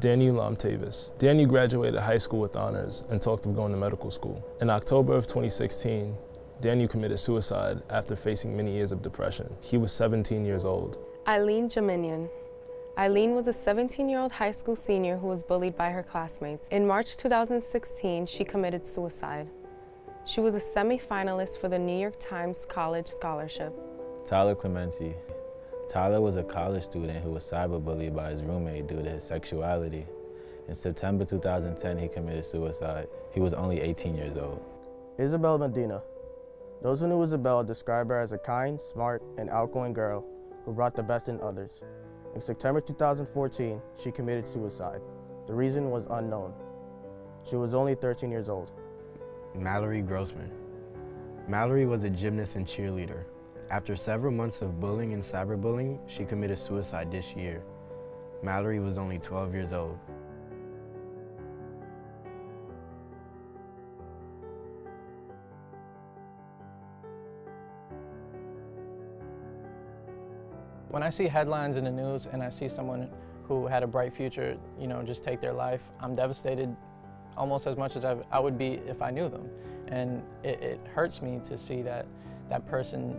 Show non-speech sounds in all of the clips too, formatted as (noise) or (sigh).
Daniel Lamtavis. Daniel graduated high school with honors and talked of going to medical school. In October of 2016, Daniel committed suicide after facing many years of depression. He was 17 years old. Eileen Jaminian. Eileen was a 17-year-old high school senior who was bullied by her classmates. In March 2016, she committed suicide. She was a semi-finalist for the New York Times College Scholarship. Tyler Clementi. Tyler was a college student who was cyberbullied by his roommate due to his sexuality. In September 2010, he committed suicide. He was only 18 years old. Isabel Medina. Those who knew Isabel described her as a kind, smart, and outgoing girl who brought the best in others. In September 2014, she committed suicide. The reason was unknown. She was only 13 years old. Mallory Grossman. Mallory was a gymnast and cheerleader. After several months of bullying and cyberbullying, she committed suicide this year. Mallory was only 12 years old. When I see headlines in the news and I see someone who had a bright future, you know, just take their life, I'm devastated almost as much as I, I would be if I knew them. And it, it hurts me to see that that person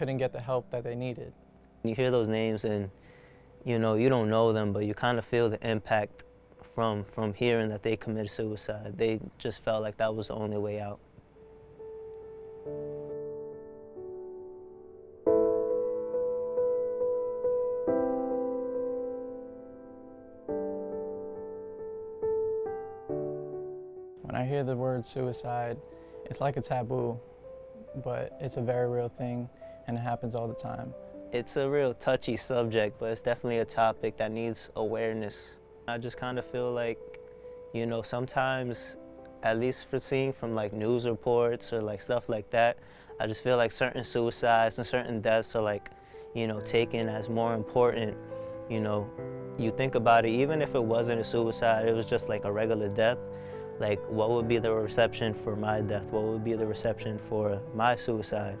couldn't get the help that they needed. You hear those names and, you know, you don't know them, but you kind of feel the impact from, from hearing that they committed suicide. They just felt like that was the only way out. When I hear the word suicide, it's like a taboo, but it's a very real thing and it happens all the time. It's a real touchy subject, but it's definitely a topic that needs awareness. I just kind of feel like, you know, sometimes, at least for seeing from like news reports or like stuff like that, I just feel like certain suicides and certain deaths are like, you know, taken as more important. You know, you think about it, even if it wasn't a suicide, it was just like a regular death, like what would be the reception for my death? What would be the reception for my suicide?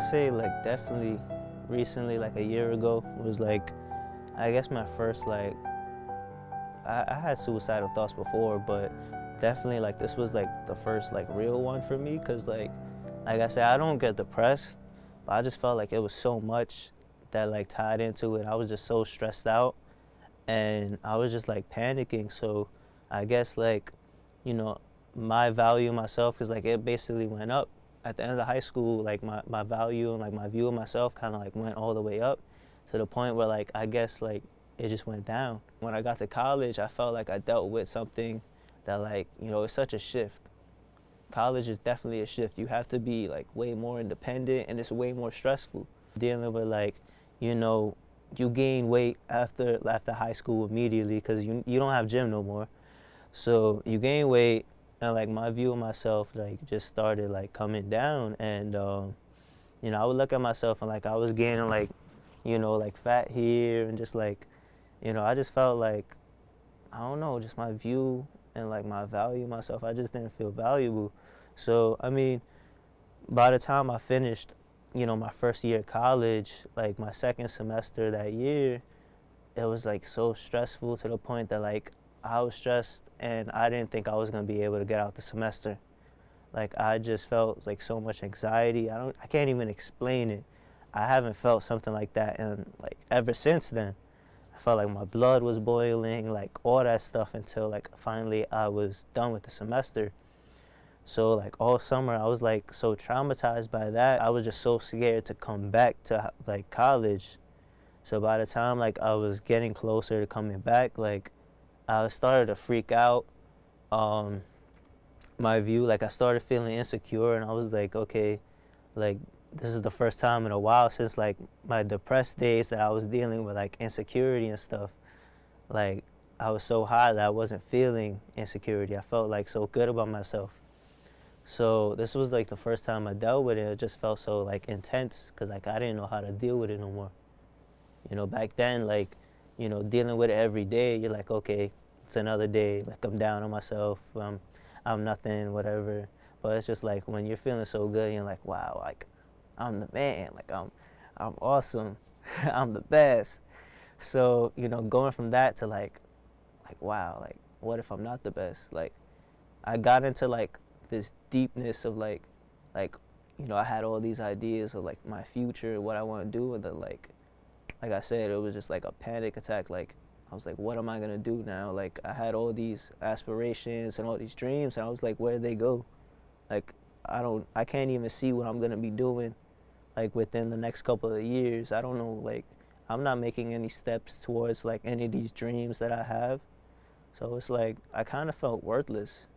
To say like definitely recently, like a year ago, was like, I guess my first like, I, I had suicidal thoughts before, but definitely like this was like the first like real one for me because like, like I said, I don't get depressed, but I just felt like it was so much that like tied into it. I was just so stressed out and I was just like panicking. So I guess like, you know, my value myself, because like it basically went up at the end of the high school, like my, my value and like my view of myself kind of like went all the way up to the point where like I guess like it just went down. When I got to college, I felt like I dealt with something that like, you know, it's such a shift. College is definitely a shift. You have to be like way more independent and it's way more stressful. Dealing with like, you know, you gain weight after after high school immediately because you, you don't have gym no more. So you gain weight and like my view of myself like just started like coming down. And um, you know I would look at myself and like I was gaining like you know like fat here and just like you know I just felt like I don't know just my view and like my value myself I just didn't feel valuable. So I mean by the time I finished you know my first year of college like my second semester that year it was like so stressful to the point that like I was stressed and I didn't think I was gonna be able to get out the semester. Like I just felt like so much anxiety. I don't I can't even explain it. I haven't felt something like that and like ever since then. I felt like my blood was boiling, like all that stuff until like finally I was done with the semester. So like all summer I was like so traumatized by that. I was just so scared to come back to like college. So by the time like I was getting closer to coming back, like I started to freak out. Um, my view, like I started feeling insecure, and I was like, okay, like this is the first time in a while since like my depressed days that I was dealing with like insecurity and stuff. Like I was so high that I wasn't feeling insecurity. I felt like so good about myself. So this was like the first time I dealt with it. It just felt so like intense because like I didn't know how to deal with it no more. You know, back then like you know, dealing with it every day, you're like, okay, it's another day. Like I'm down on myself. Um, I'm nothing, whatever. But it's just like when you're feeling so good, you're like, wow, like I'm the man. Like I'm, I'm awesome. (laughs) I'm the best. So you know, going from that to like, like wow, like what if I'm not the best? Like, I got into like this deepness of like, like, you know, I had all these ideas of like my future, what I want to do, and then like, like I said, it was just like a panic attack. Like, I was like, what am I gonna do now? Like, I had all these aspirations and all these dreams, and I was like, where did they go? Like, I don't, I can't even see what I'm gonna be doing, like within the next couple of years. I don't know, like, I'm not making any steps towards like any of these dreams that I have. So it's like I kind of felt worthless.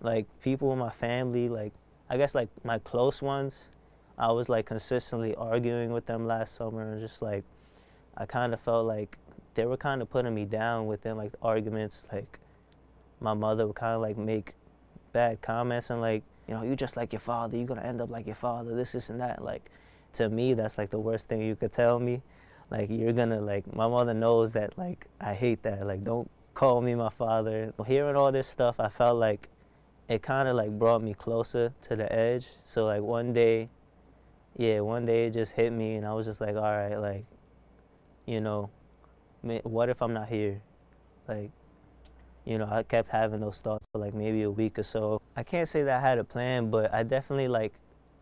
Like people in my family, like I guess like my close ones, I was like consistently arguing with them last summer and just like I kind of felt like they were kind of putting me down within like arguments. Like my mother would kind of like make bad comments and like, you know, you just like your father, you're gonna end up like your father, this, this and that. Like to me, that's like the worst thing you could tell me like you're gonna like my mother knows that like I hate that like don't call me my father hearing all this stuff I felt like it kind of like brought me closer to the edge so like one day yeah one day it just hit me and I was just like all right like you know what if I'm not here like you know I kept having those thoughts for like maybe a week or so I can't say that I had a plan but I definitely like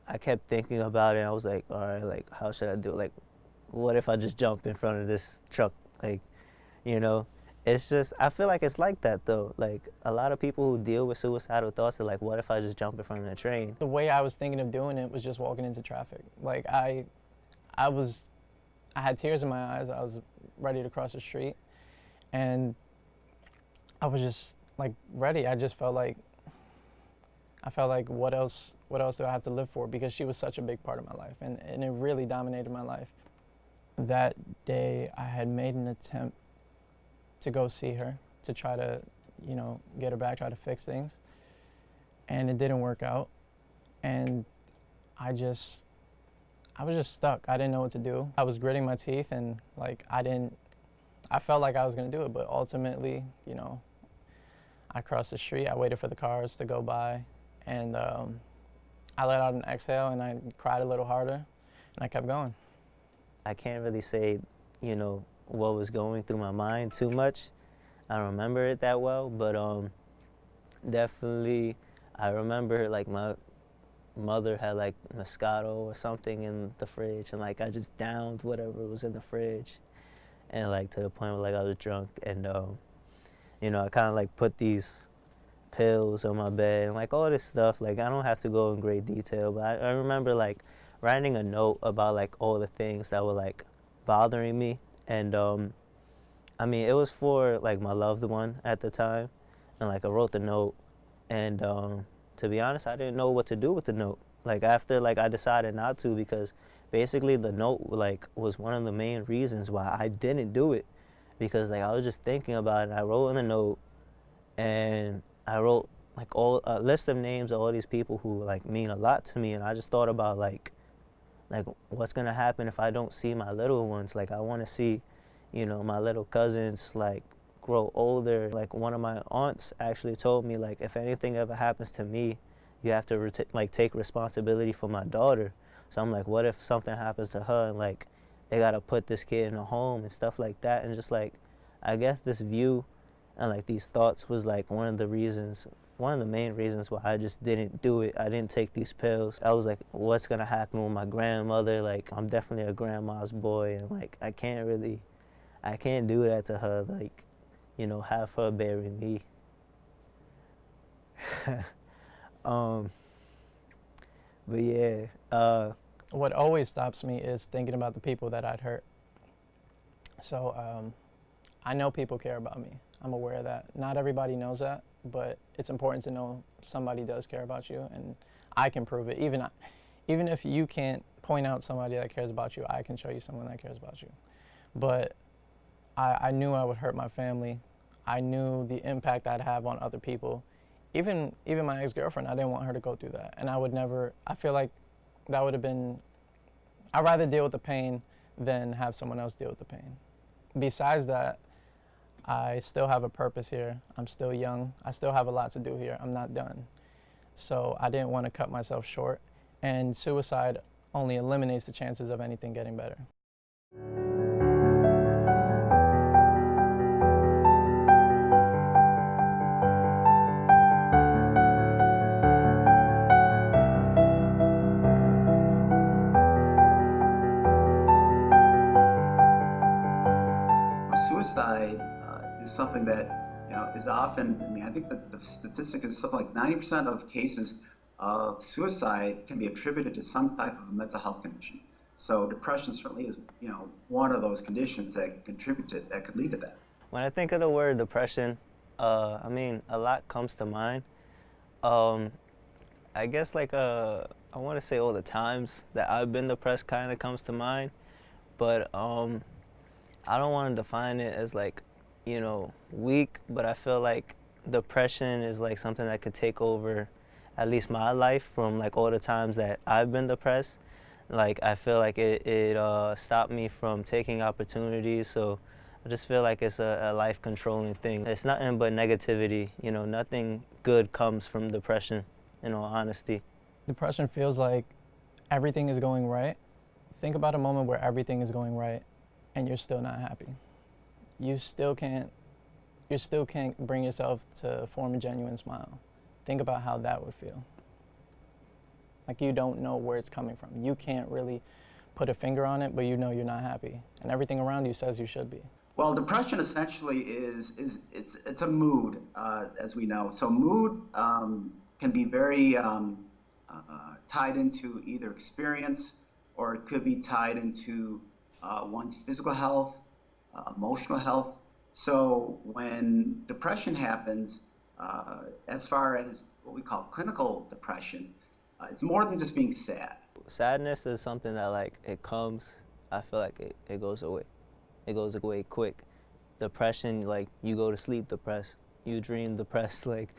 I kept thinking about it I was like all right like how should I do it like what if I just jump in front of this truck? Like, you know, it's just, I feel like it's like that though. Like, a lot of people who deal with suicidal thoughts are like, what if I just jump in front of the train? The way I was thinking of doing it was just walking into traffic. Like, I, I was, I had tears in my eyes. I was ready to cross the street. And I was just like ready. I just felt like, I felt like what else, what else do I have to live for? Because she was such a big part of my life and, and it really dominated my life that day I had made an attempt to go see her to try to, you know, get her back, try to fix things. And it didn't work out. And I just, I was just stuck. I didn't know what to do. I was gritting my teeth and like I didn't, I felt like I was gonna do it, but ultimately, you know, I crossed the street, I waited for the cars to go by and um, I let out an exhale and I cried a little harder and I kept going. I can't really say, you know, what was going through my mind too much. I don't remember it that well, but um, definitely I remember like my mother had like Moscato or something in the fridge and like I just downed whatever was in the fridge and like to the point where like I was drunk and um, you know, I kind of like put these pills on my bed and like all this stuff. Like I don't have to go in great detail, but I, I remember like writing a note about like all the things that were like bothering me and um I mean it was for like my loved one at the time and like I wrote the note and um to be honest I didn't know what to do with the note. Like after like I decided not to because basically the note like was one of the main reasons why I didn't do it because like I was just thinking about it. I wrote in the note and I wrote like all a list of names of all these people who like mean a lot to me. And I just thought about like like what's gonna happen if I don't see my little ones? Like I want to see you know my little cousins like grow older like one of my aunts actually told me like if anything ever happens to me you have to like take responsibility for my daughter so I'm like what if something happens to her and like they gotta put this kid in a home and stuff like that and just like I guess this view and like these thoughts was like one of the reasons one of the main reasons why I just didn't do it. I didn't take these pills. I was like, what's gonna happen with my grandmother? Like, I'm definitely a grandma's boy, and like, I can't really, I can't do that to her. Like, you know, have her bury me. (laughs) um, but yeah. Uh, what always stops me is thinking about the people that I'd hurt. So um, I know people care about me. I'm aware of that. Not everybody knows that but it's important to know somebody does care about you and I can prove it. Even, even if you can't point out somebody that cares about you, I can show you someone that cares about you. But I, I knew I would hurt my family. I knew the impact I'd have on other people. Even, even my ex-girlfriend, I didn't want her to go through that. And I would never, I feel like that would have been, I'd rather deal with the pain than have someone else deal with the pain. besides that, I still have a purpose here. I'm still young. I still have a lot to do here. I'm not done. So I didn't want to cut myself short. And suicide only eliminates the chances of anything getting better. Something that you know is often. I mean, I think that the statistic is something like 90% of cases of suicide can be attributed to some type of a mental health condition. So depression certainly is, you know, one of those conditions that contribute to that could lead to that. When I think of the word depression, uh, I mean, a lot comes to mind. Um, I guess like uh, I want to say all the times that I've been depressed kind of comes to mind, but um, I don't want to define it as like, you know, weak, but I feel like depression is like something that could take over at least my life from like all the times that I've been depressed. Like I feel like it, it uh, stopped me from taking opportunities. So I just feel like it's a, a life controlling thing. It's nothing but negativity. You know, nothing good comes from depression, in all honesty. Depression feels like everything is going right. Think about a moment where everything is going right and you're still not happy. You still can't you still can't bring yourself to form a genuine smile. Think about how that would feel. Like you don't know where it's coming from. You can't really put a finger on it, but you know you're not happy. And everything around you says you should be. Well, depression essentially is is it's it's a mood, uh, as we know. So mood um, can be very um, uh, tied into either experience, or it could be tied into uh, one's physical health, uh, emotional health. So when depression happens, uh, as far as what we call clinical depression, uh, it's more than just being sad. Sadness is something that like it comes, I feel like it, it goes away. It goes away quick. Depression, like you go to sleep depressed, you dream (laughs) depressed, like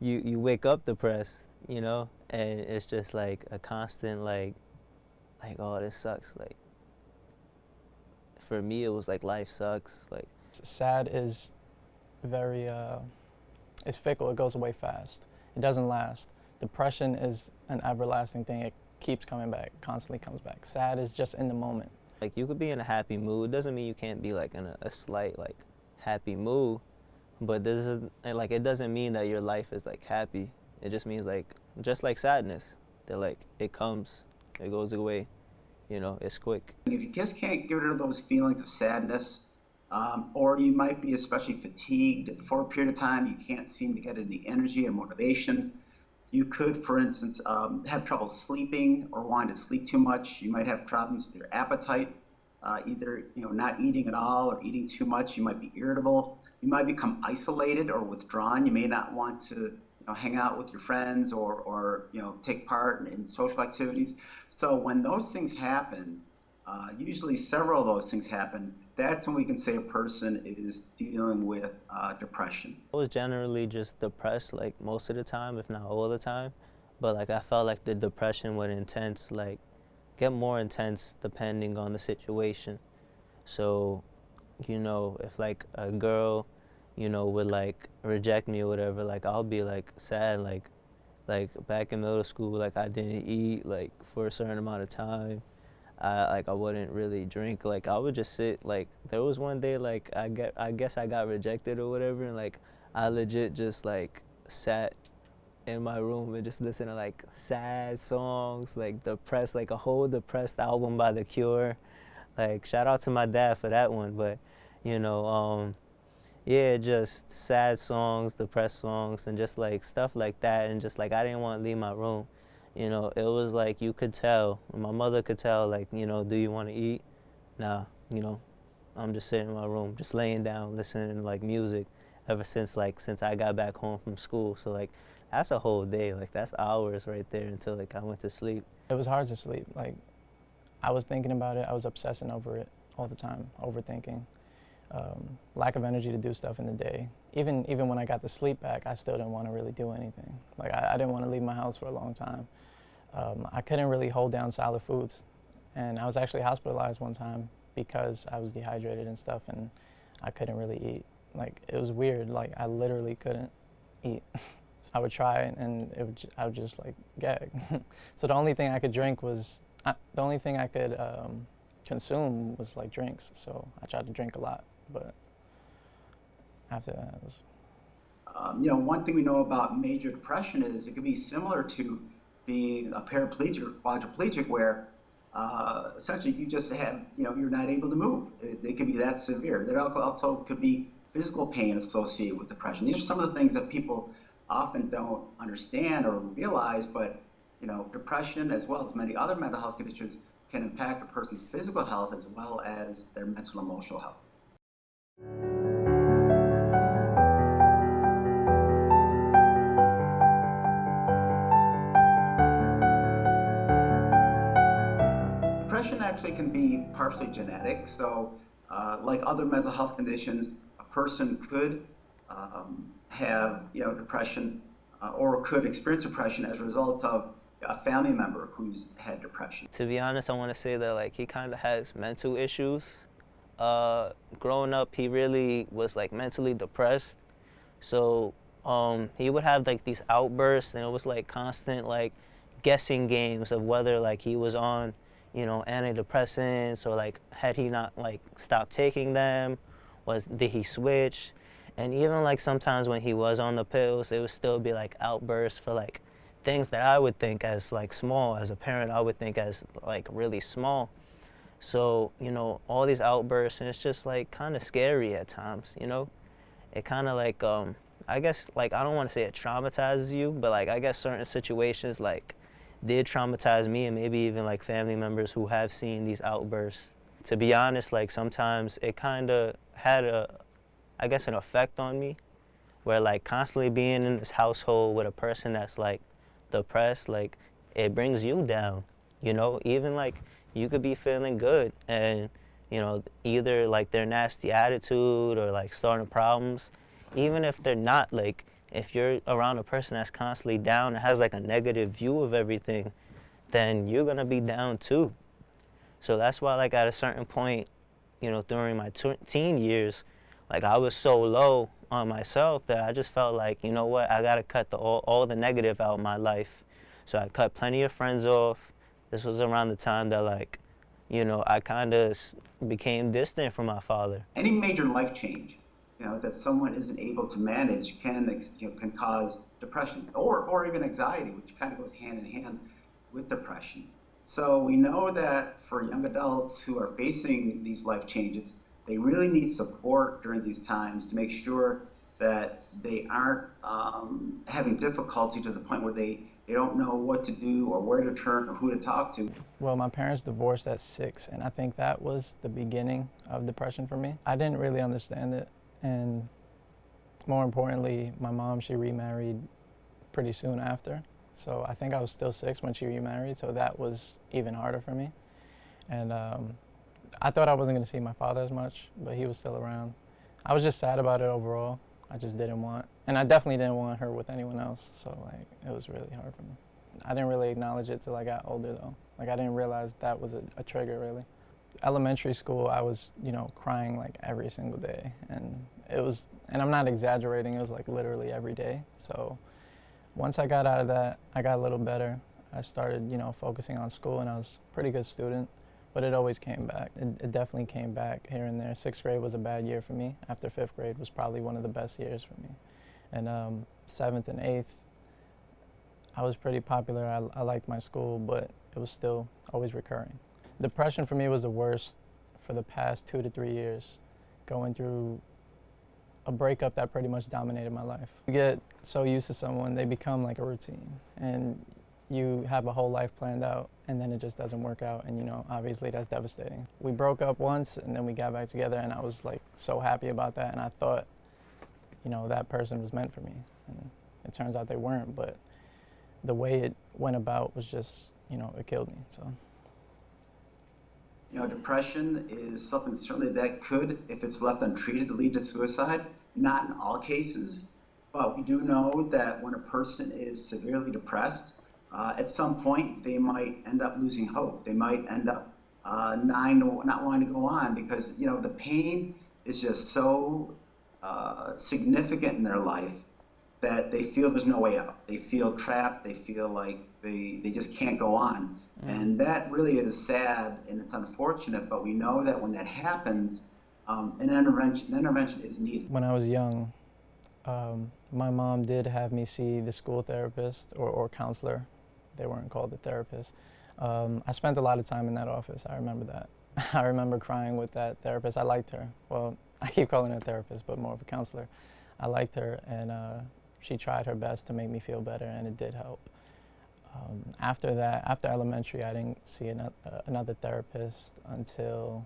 you, you wake up depressed, you know? And it's just like a constant like, like, oh, this sucks. Like, for me, it was like life sucks. Like, sad is very, uh, it's fickle. It goes away fast. It doesn't last. Depression is an everlasting thing. It keeps coming back, constantly comes back. Sad is just in the moment. Like you could be in a happy mood. Doesn't mean you can't be like in a, a slight like happy mood, but this is like it doesn't mean that your life is like happy. It just means like just like sadness, that like it comes, it goes away, you know, it's quick. If you just can't get rid of those feelings of sadness, um, or you might be especially fatigued for a period of time. You can't seem to get any energy or motivation. You could, for instance, um, have trouble sleeping or wanting to sleep too much. You might have problems with your appetite, uh, either you know not eating at all or eating too much. You might be irritable. You might become isolated or withdrawn. You may not want to know, hang out with your friends or, or you know take part in, in social activities. So when those things happen, uh, usually several of those things happen that's when we can say a person is dealing with uh, depression. I was generally just depressed like most of the time, if not all the time. But like I felt like the depression would intense, like get more intense depending on the situation. So, you know, if like a girl, you know, would like reject me or whatever, like I'll be like sad, like like back in middle school, like I didn't eat like for a certain amount of time I like I wouldn't really drink. Like I would just sit. Like there was one day like I get I guess I got rejected or whatever, and like I legit just like sat in my room and just listened to like sad songs, like depressed, like a whole depressed album by The Cure. Like shout out to my dad for that one, but you know, um, yeah, just sad songs, depressed songs, and just like stuff like that, and just like I didn't want to leave my room you know, it was like you could tell, my mother could tell, like, you know, do you want to eat? Nah, you know, I'm just sitting in my room, just laying down, listening to like music ever since like since I got back home from school. So like that's a whole day, like that's hours right there until like I went to sleep. It was hard to sleep. Like I was thinking about it, I was obsessing over it all the time, overthinking. Um, lack of energy to do stuff in the day. Even even when I got the sleep back, I still didn't want to really do anything. Like I, I didn't want to leave my house for a long time um, I couldn't really hold down solid foods. And I was actually hospitalized one time because I was dehydrated and stuff and I couldn't really eat. Like it was weird. Like I literally couldn't eat. (laughs) I would try and it would, I would just like gag. (laughs) so the only thing I could drink was, uh, the only thing I could um, consume was like drinks. So I tried to drink a lot, but after that it was. Um, you know, one thing we know about major depression is it can be similar to being a paraplegic quadriplegic where uh, essentially you just have, you know, you're not able to move. It, it can be that severe. There also could be physical pain associated with depression. These are some of the things that people often don't understand or realize, but you know, depression as well as many other mental health conditions can impact a person's physical health as well as their mental and emotional health. Depression actually can be partially genetic, so uh, like other mental health conditions, a person could um, have you know depression uh, or could experience depression as a result of a family member who's had depression. To be honest, I want to say that like he kind of has mental issues. Uh, growing up, he really was like mentally depressed. So um, he would have like these outbursts, and it was like constant like guessing games of whether like he was on, you know, antidepressants or like had he not like stopped taking them, was did he switch? And even like sometimes when he was on the pills, it would still be like outbursts for like things that I would think as like small as a parent, I would think as like really small. So, you know, all these outbursts and it's just like kind of scary at times, you know? It kind of like, um, I guess like, I don't want to say it traumatizes you, but like, I guess certain situations like did traumatize me and maybe even like family members who have seen these outbursts. To be honest, like sometimes it kind of had a, I guess an effect on me where like constantly being in this household with a person that's like depressed, like it brings you down, you know, even like you could be feeling good and, you know, either like their nasty attitude or like starting problems, even if they're not like, if you're around a person that's constantly down and has like a negative view of everything, then you're gonna be down too. So that's why like at a certain point, you know, during my teen years, like I was so low on myself that I just felt like, you know what, I gotta cut the, all, all the negative out of my life. So I cut plenty of friends off. This was around the time that like, you know, I kind of became distant from my father. Any major life change, you know, that someone isn't able to manage can, you know, can cause depression or, or even anxiety, which kind of goes hand in hand with depression. So we know that for young adults who are facing these life changes, they really need support during these times to make sure that they aren't um, having difficulty to the point where they, they don't know what to do or where to turn or who to talk to. Well, my parents divorced at six, and I think that was the beginning of depression for me. I didn't really understand it, and more importantly, my mom, she remarried pretty soon after. So I think I was still six when she remarried, so that was even harder for me. And um, I thought I wasn't going to see my father as much, but he was still around. I was just sad about it overall. I just didn't want, and I definitely didn't want her with anyone else. So like, it was really hard for me. I didn't really acknowledge it till I got older though. Like I didn't realize that was a, a trigger really. Elementary school, I was, you know, crying like every single day, and it was, and I'm not exaggerating. It was like literally every day. So once I got out of that, I got a little better. I started, you know, focusing on school, and I was a pretty good student but it always came back. It, it, definitely came back here and there. Sixth grade was a bad year for me. After fifth grade was probably one of the best years for me. And um, seventh and eighth, I was pretty popular. I, I liked my school, but it was still always recurring. Depression for me was the worst for the past two to three years, going through a breakup that pretty much dominated my life. You get so used to someone, they become like a routine. And you have a whole life planned out and then it just doesn't work out and you know obviously that's devastating. We broke up once and then we got back together and i was like so happy about that and i thought you know that person was meant for me and it turns out they weren't but the way it went about was just you know it killed me so. You know depression is something certainly that could if it's left untreated lead to suicide. Not in all cases but we do know that when a person is severely depressed uh, at some point they might end up losing hope. They might end up uh, nine not wanting to go on because you know the pain is just so uh, significant in their life that they feel there's no way out. They feel trapped. They feel like they, they just can't go on. Mm. And that really is sad and it's unfortunate, but we know that when that happens, um, an, intervention, an intervention is needed. When I was young, um, my mom did have me see the school therapist or, or counselor. They weren't called the therapist. Um, I spent a lot of time in that office. I remember that. (laughs) I remember crying with that therapist. I liked her. Well, (laughs) I keep calling her a therapist, but more of a counselor. I liked her, and uh, she tried her best to make me feel better, and it did help. Um, after that, after elementary, I didn't see another, uh, another therapist until,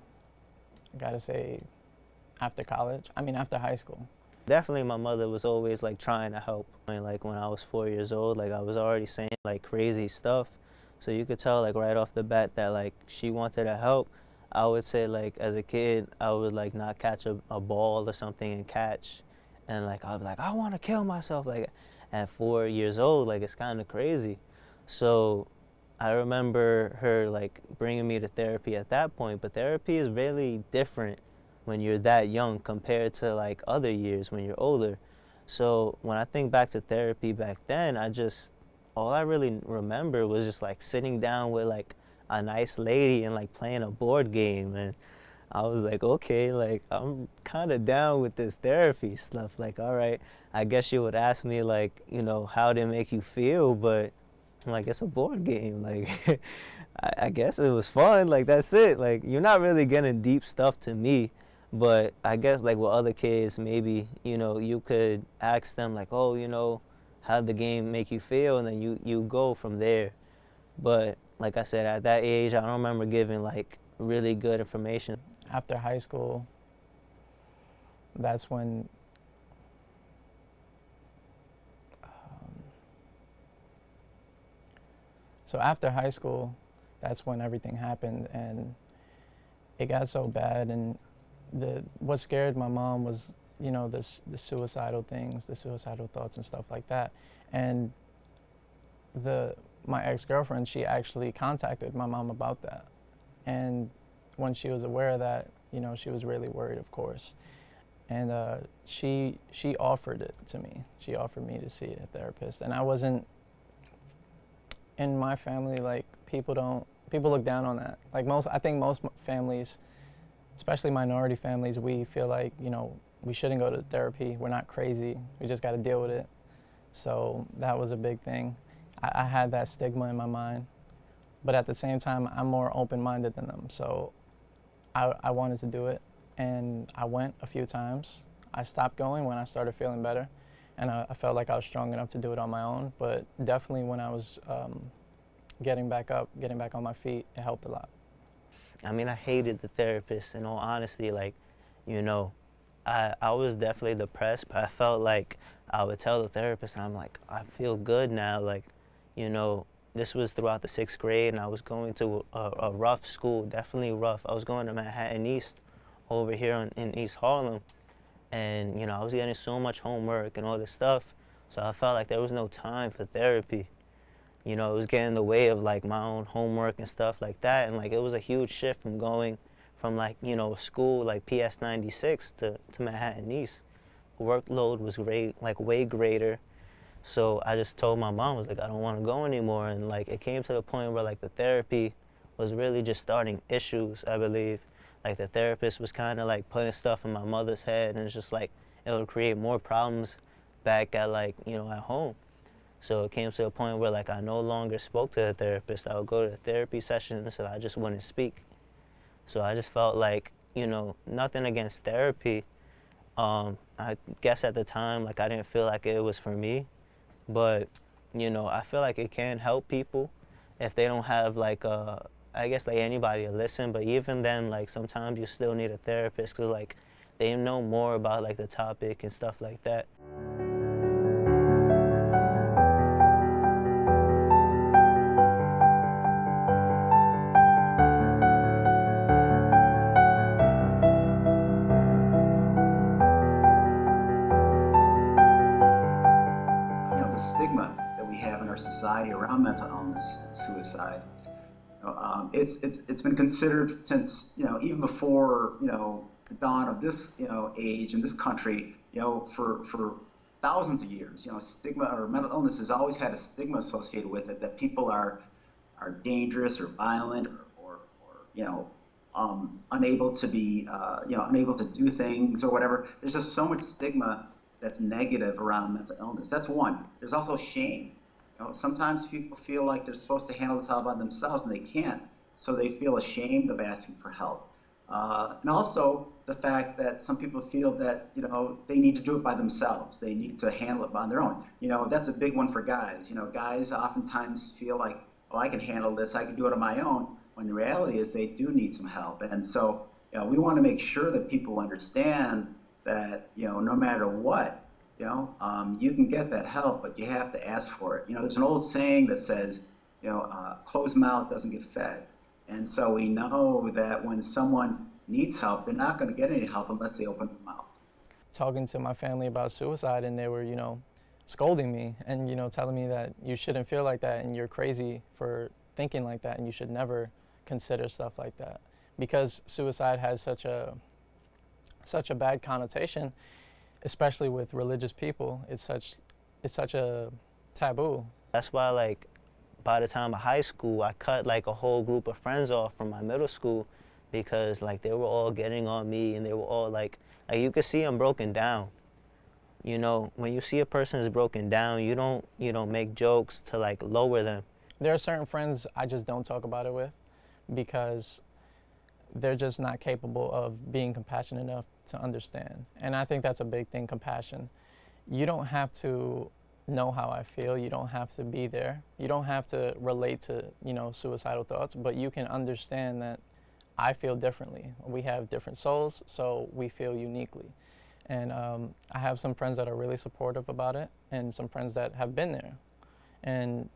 I gotta say, after college. I mean, after high school. Definitely my mother was always like trying to help. I mean, like when I was four years old, like I was already saying like crazy stuff. So you could tell like right off the bat that like she wanted to help. I would say like as a kid, I would like not catch a, a ball or something and catch. And like I'd be like, I want to kill myself. Like at four years old, like it's kind of crazy. So I remember her like bringing me to therapy at that point, but therapy is really different when you're that young compared to like other years when you're older. So when I think back to therapy back then, I just, all I really remember was just like sitting down with like a nice lady and like playing a board game. And I was like, okay, like I'm kind of down with this therapy stuff. Like, all right, I guess you would ask me like, you know, how did it make you feel? But like, it's a board game. (laughs) Like, (laughs) I, I guess it was fun. Like, that's it. Like, you're not really getting deep stuff to me. But I guess like with other kids, maybe, you know, you could ask them like, oh, you know, how the game make you feel? And then you, you go from there. But like I said, at that age, I don't remember giving like really good information. After high school, that's when um, so after high school, that's when everything happened and it got so bad and the what scared my mom was you know this the suicidal things, the suicidal thoughts and stuff like that, and the my ex-girlfriend she actually contacted my mom about that, and when she was aware of that, you know she was really worried, of course, and uh, she she offered it to me. She offered me to see a therapist, and I wasn't. In my family, like people don't people look down on that. Like most, I think most families especially minority families, we feel like, you know, we shouldn't go to therapy. We're not crazy. We just got to deal with it. So that was a big thing. I, I, had that stigma in my mind. But at the same time, I'm more open minded than them. So I, I wanted to do it. And I went a few times. I stopped going when I started feeling better. And I, I felt like I was strong enough to do it on my own. But definitely when I was um, getting back up, getting back on my feet, it helped a lot. I mean, I hated the therapist in all honesty. Like, you know, I, I was definitely depressed, but I felt like I would tell the therapist, and I'm like, I feel good now. Like, you know, this was throughout the sixth grade, and I was going to a, a rough school, definitely rough. I was going to Manhattan East over here in, in East Harlem, and, you know, I was getting so much homework and all this stuff, so I felt like there was no time for therapy you know, it was getting in the way of like my own homework and stuff like that. And like it was a huge shift from going from like, you know, school like PS 96 to, to Manhattan East. Workload was great, like way greater. So I just told my mom, I was like, I don't want to go anymore. And like it came to the point where like the therapy was really just starting issues, I believe. Like the therapist was kind of like putting stuff in my mother's head and it's just like it would create more problems back at like, you know, at home. So it came to a point where like I no longer spoke to a therapist. I would go to therapy sessions and I just wouldn't speak. So I just felt like, you know, nothing against therapy. Um, I guess at the time, like I didn't feel like it was for me, but you know, I feel like it can help people if they don't have like a, I guess like anybody to listen, but even then, like sometimes you still need a therapist because like they know more about like the topic and stuff like that. Suicide. Um, it's it's it's been considered since you know even before you know the dawn of this you know age in this country. You know, for for thousands of years, you know, stigma or mental illness has always had a stigma associated with it that people are are dangerous or violent or, or, or you know um, unable to be uh, you know unable to do things or whatever. There's just so much stigma that's negative around mental illness. That's one. There's also shame. You know, sometimes people feel like they're supposed to handle this all by themselves and they can't, so they feel ashamed of asking for help. Uh, and also the fact that some people feel that you know they need to do it by themselves. They need to handle it on their own. You know that's a big one for guys. You know guys oftentimes feel like, oh, I can handle this. I can do it on my own. When the reality is they do need some help. And so you know, we want to make sure that people understand that you know no matter what, you know, um, you can get that help, but you have to ask for it. You know, there's an old saying that says, you know, uh, closed mouth doesn't get fed. And so we know that when someone needs help, they're not going to get any help unless they open their mouth. Talking to my family about suicide, and they were, you know, scolding me and, you know, telling me that you shouldn't feel like that and you're crazy for thinking like that and you should never consider stuff like that. Because suicide has such a such a bad connotation, especially with religious people. It's such it's such a taboo. That's why like by the time of high school, I cut like a whole group of friends off from my middle school because like they were all getting on me and they were all like, like you could see them broken down. You know, when you see a person is broken down, you don't, you don't make jokes to like lower them. There are certain friends I just don't talk about it with because they're just not capable of being compassionate enough to understand. And I think that's a big thing, compassion. You don't have to know how I feel. You don't have to be there. You don't have to relate to, you know, suicidal thoughts, but you can understand that I feel differently. We have different souls, so we feel uniquely. And um, I have some friends that are really supportive about it and some friends that have been there. And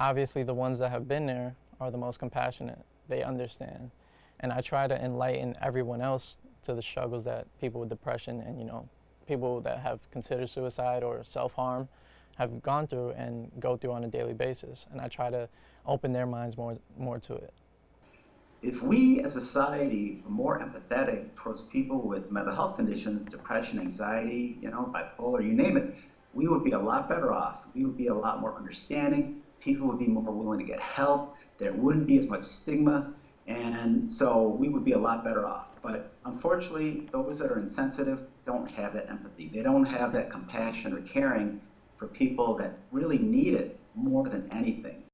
obviously the ones that have been there are the most compassionate. They understand. And I try to enlighten everyone else to the struggles that people with depression and, you know, people that have considered suicide or self-harm have gone through and go through on a daily basis. And I try to open their minds more, more to it. If we as a society were more empathetic towards people with mental health conditions, depression, anxiety, you know, bipolar, you name it, we would be a lot better off. We would be a lot more understanding. People would be more willing to get help. There wouldn't be as much stigma. And so we would be a lot better off. But unfortunately, those that are insensitive don't have that empathy. They don't have that compassion or caring for people that really need it more than anything.